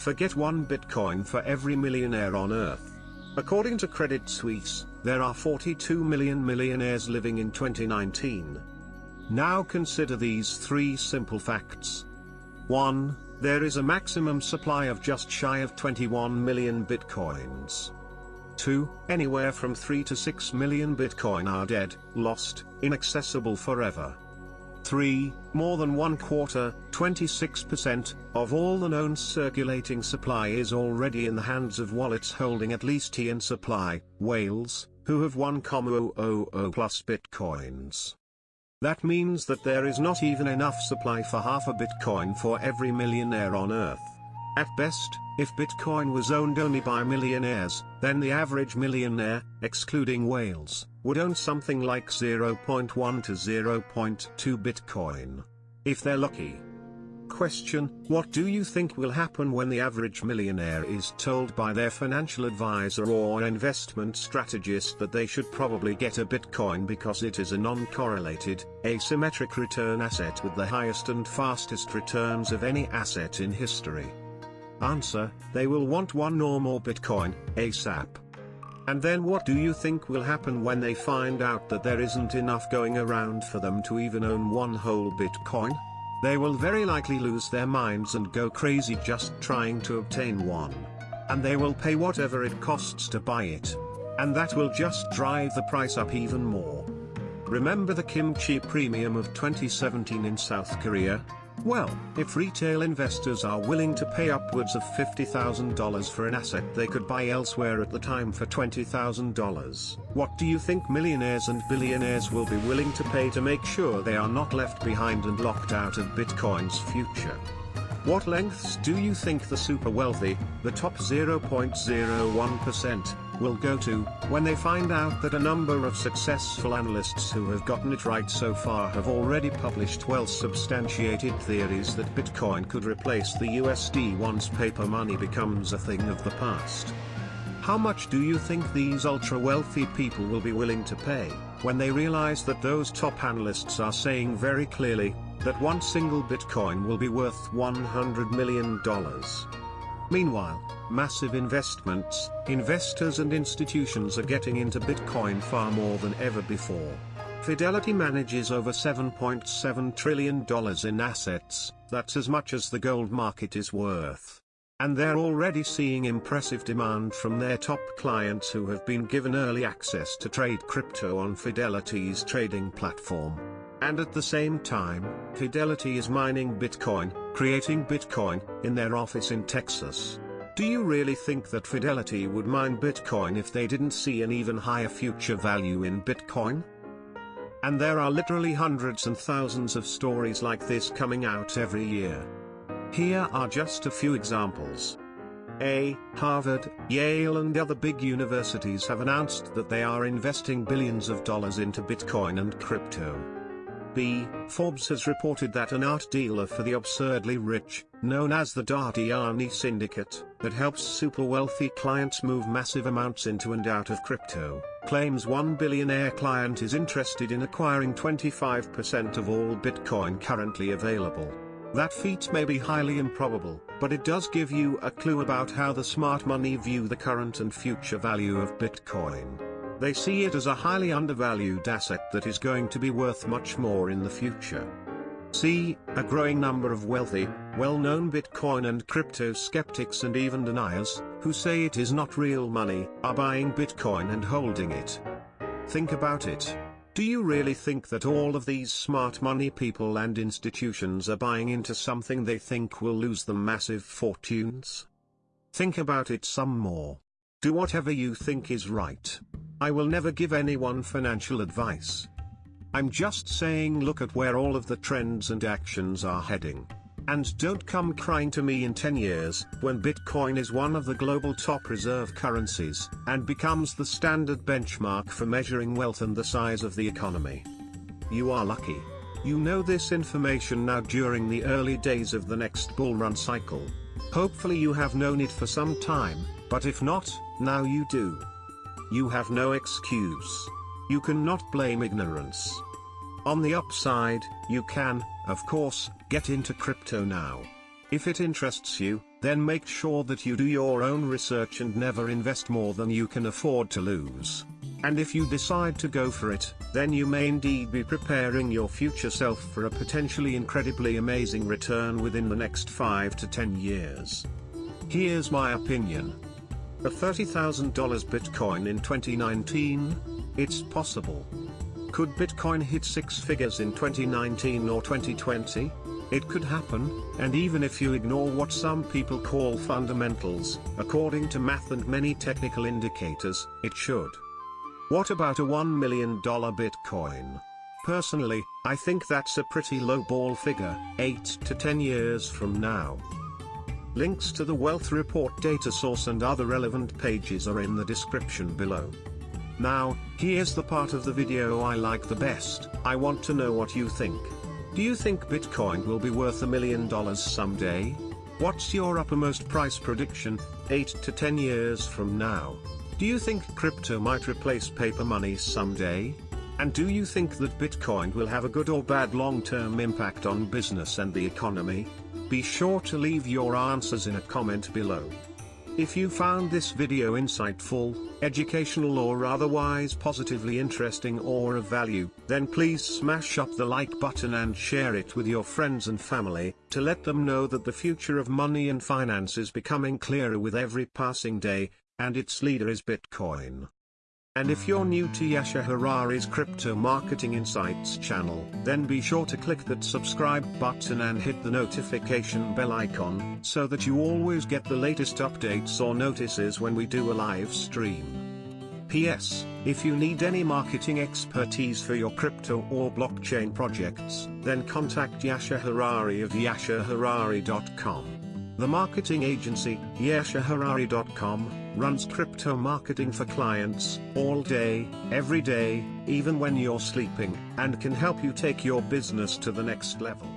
Forget one Bitcoin for every millionaire on Earth. According to Credit Suisse, there are 42 million millionaires living in 2019. Now consider these three simple facts. 1. There is a maximum supply of just shy of 21 million bitcoins. 2. Anywhere from 3 to 6 million bitcoin are dead, lost, inaccessible forever. 3. More than one quarter, 26%, of all the known circulating supply is already in the hands of wallets holding at least T in supply, whales, who have 1,000 plus bitcoins. That means that there is not even enough supply for half a bitcoin for every millionaire on earth. At best, if Bitcoin was owned only by millionaires, then the average millionaire, excluding whales, would own something like 0.1 to 0.2 Bitcoin. If they're lucky. Question, what do you think will happen when the average millionaire is told by their financial advisor or investment strategist that they should probably get a Bitcoin because it is a non-correlated, asymmetric return asset with the highest and fastest returns of any asset in history? Answer, they will want one or more Bitcoin, ASAP. And then what do you think will happen when they find out that there isn't enough going around for them to even own one whole Bitcoin? They will very likely lose their minds and go crazy just trying to obtain one. And they will pay whatever it costs to buy it. And that will just drive the price up even more. Remember the kimchi premium of 2017 in South Korea? Well, if retail investors are willing to pay upwards of $50,000 for an asset they could buy elsewhere at the time for $20,000, what do you think millionaires and billionaires will be willing to pay to make sure they are not left behind and locked out of Bitcoin's future? What lengths do you think the super wealthy, the top 0.01%, will go to, when they find out that a number of successful analysts who have gotten it right so far have already published well-substantiated theories that Bitcoin could replace the USD once paper money becomes a thing of the past. How much do you think these ultra-wealthy people will be willing to pay, when they realize that those top analysts are saying very clearly, that one single Bitcoin will be worth $100 million? Meanwhile, massive investments, investors and institutions are getting into Bitcoin far more than ever before. Fidelity manages over $7.7 trillion in assets, that's as much as the gold market is worth. And they're already seeing impressive demand from their top clients who have been given early access to trade crypto on Fidelity's trading platform. And at the same time, Fidelity is mining Bitcoin, creating Bitcoin, in their office in Texas. Do you really think that Fidelity would mine Bitcoin if they didn't see an even higher future value in Bitcoin? And there are literally hundreds and thousands of stories like this coming out every year. Here are just a few examples. A. Harvard, Yale and other big universities have announced that they are investing billions of dollars into Bitcoin and crypto. B. Forbes has reported that an art dealer for the absurdly rich, known as the Dadiani Syndicate, that helps super wealthy clients move massive amounts into and out of crypto, claims one billionaire client is interested in acquiring 25% of all Bitcoin currently available. That feat may be highly improbable, but it does give you a clue about how the smart money view the current and future value of Bitcoin. They see it as a highly undervalued asset that is going to be worth much more in the future. See, a growing number of wealthy, well-known Bitcoin and crypto skeptics and even deniers, who say it is not real money, are buying Bitcoin and holding it. Think about it. Do you really think that all of these smart money people and institutions are buying into something they think will lose them massive fortunes? Think about it some more. Do whatever you think is right. I will never give anyone financial advice. I'm just saying look at where all of the trends and actions are heading. And don't come crying to me in 10 years, when Bitcoin is one of the global top reserve currencies, and becomes the standard benchmark for measuring wealth and the size of the economy. You are lucky. You know this information now during the early days of the next bull run cycle. Hopefully you have known it for some time, but if not, now you do. You have no excuse. You cannot blame ignorance. On the upside, you can, of course, get into crypto now. If it interests you, then make sure that you do your own research and never invest more than you can afford to lose. And if you decide to go for it, then you may indeed be preparing your future self for a potentially incredibly amazing return within the next 5 to 10 years. Here's my opinion. A $30,000 Bitcoin in 2019? It's possible. Could Bitcoin hit six figures in 2019 or 2020? It could happen, and even if you ignore what some people call fundamentals, according to math and many technical indicators, it should. What about a $1 million Bitcoin? Personally, I think that's a pretty low ball figure, 8 to 10 years from now. Links to the Wealth Report data source and other relevant pages are in the description below. Now, here's the part of the video I like the best, I want to know what you think. Do you think Bitcoin will be worth a million dollars someday? What's your uppermost price prediction, 8 to 10 years from now? Do you think crypto might replace paper money someday? And do you think that Bitcoin will have a good or bad long-term impact on business and the economy? Be sure to leave your answers in a comment below. If you found this video insightful, educational or otherwise positively interesting or of value, then please smash up the like button and share it with your friends and family, to let them know that the future of money and finance is becoming clearer with every passing day, and its leader is Bitcoin. And if you're new to Yasha Harari's Crypto Marketing Insights channel, then be sure to click that subscribe button and hit the notification bell icon, so that you always get the latest updates or notices when we do a live stream. P.S. If you need any marketing expertise for your crypto or blockchain projects, then contact Yasha Harari of yashaharari.com. The marketing agency, yashaharari.com, runs crypto marketing for clients, all day, every day, even when you're sleeping, and can help you take your business to the next level.